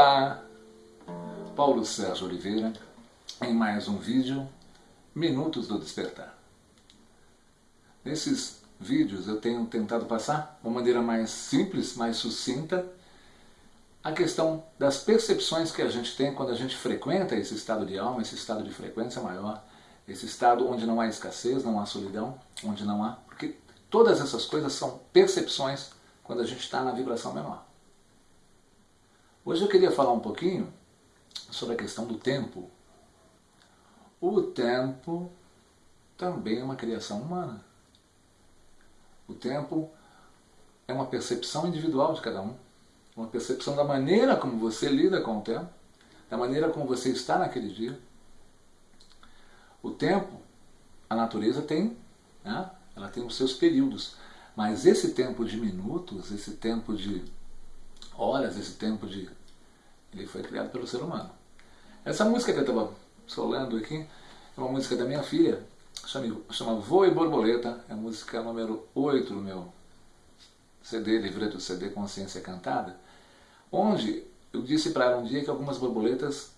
Olá, Paulo Sérgio Oliveira, em mais um vídeo, Minutos do Despertar. Nesses vídeos eu tenho tentado passar, de uma maneira mais simples, mais sucinta, a questão das percepções que a gente tem quando a gente frequenta esse estado de alma, esse estado de frequência maior, esse estado onde não há escassez, não há solidão, onde não há... Porque todas essas coisas são percepções quando a gente está na vibração menor. Hoje eu queria falar um pouquinho sobre a questão do tempo. O tempo também é uma criação humana. O tempo é uma percepção individual de cada um, uma percepção da maneira como você lida com o tempo, da maneira como você está naquele dia. O tempo, a natureza tem, né? ela tem os seus períodos, mas esse tempo de minutos, esse tempo de horas, esse tempo de ele foi criado pelo ser humano. Essa música que eu estava solando aqui é uma música da minha filha, chama, chama e Borboleta, é a música número 8 do meu CD, livreto CD Consciência Cantada, onde eu disse para ela um dia que algumas borboletas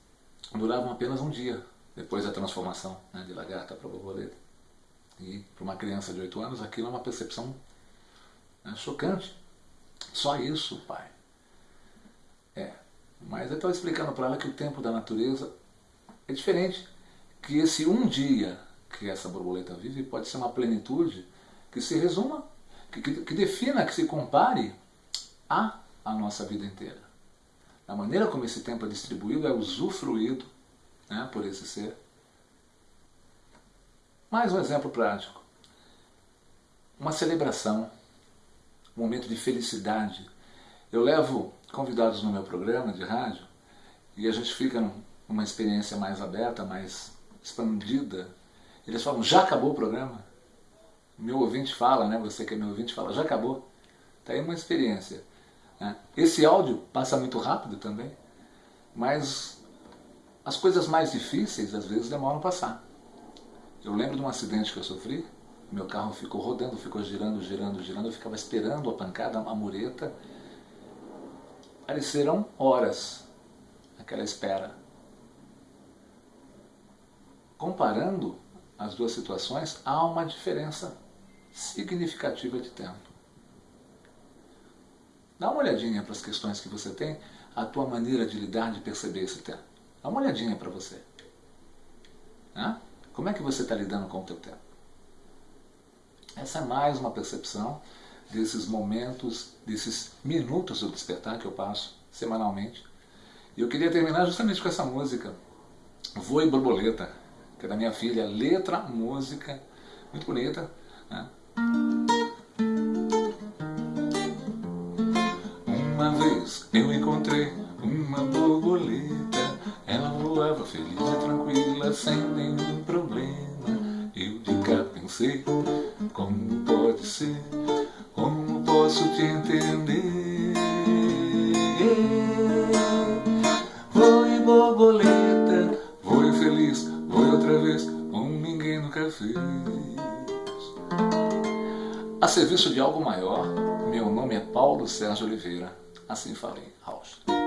duravam apenas um dia depois da transformação né, de lagarta para borboleta. E para uma criança de 8 anos aquilo é uma percepção né, chocante. Só isso, pai. Mas eu estava explicando para ela que o tempo da natureza é diferente. Que esse um dia que essa borboleta vive pode ser uma plenitude que se resuma, que, que, que defina, que se compare a a nossa vida inteira. A maneira como esse tempo é distribuído é usufruído né, por esse ser. Mais um exemplo prático. Uma celebração, um momento de felicidade. Eu levo convidados no meu programa de rádio e a gente fica numa experiência mais aberta, mais expandida. Eles falam, já acabou o programa? Meu ouvinte fala, né? você que é meu ouvinte fala, já acabou. Está aí uma experiência. Né? Esse áudio passa muito rápido também, mas as coisas mais difíceis às vezes demoram a passar. Eu lembro de um acidente que eu sofri, meu carro ficou rodando, ficou girando, girando, girando, eu ficava esperando a pancada, a mureta, Pareceram horas aquela espera. Comparando as duas situações, há uma diferença significativa de tempo. Dá uma olhadinha para as questões que você tem, a tua maneira de lidar, de perceber esse tempo. Dá uma olhadinha para você. Né? Como é que você está lidando com o teu tempo? Essa é mais uma percepção desses momentos, desses minutos do despertar que eu passo semanalmente. E eu queria terminar justamente com essa música, Voe Borboleta, que é da minha filha, letra, música, muito bonita. Né? Uma vez eu encontrei uma borboleta, ela voava feliz e tranquila, sem nenhum problema. Eu de cá pensei, como pode ser posso te entender? Voe borboleta, voe feliz, voe outra vez Como ninguém nunca fez. A serviço de algo maior, meu nome é Paulo Sérgio Oliveira Assim falei, Rausch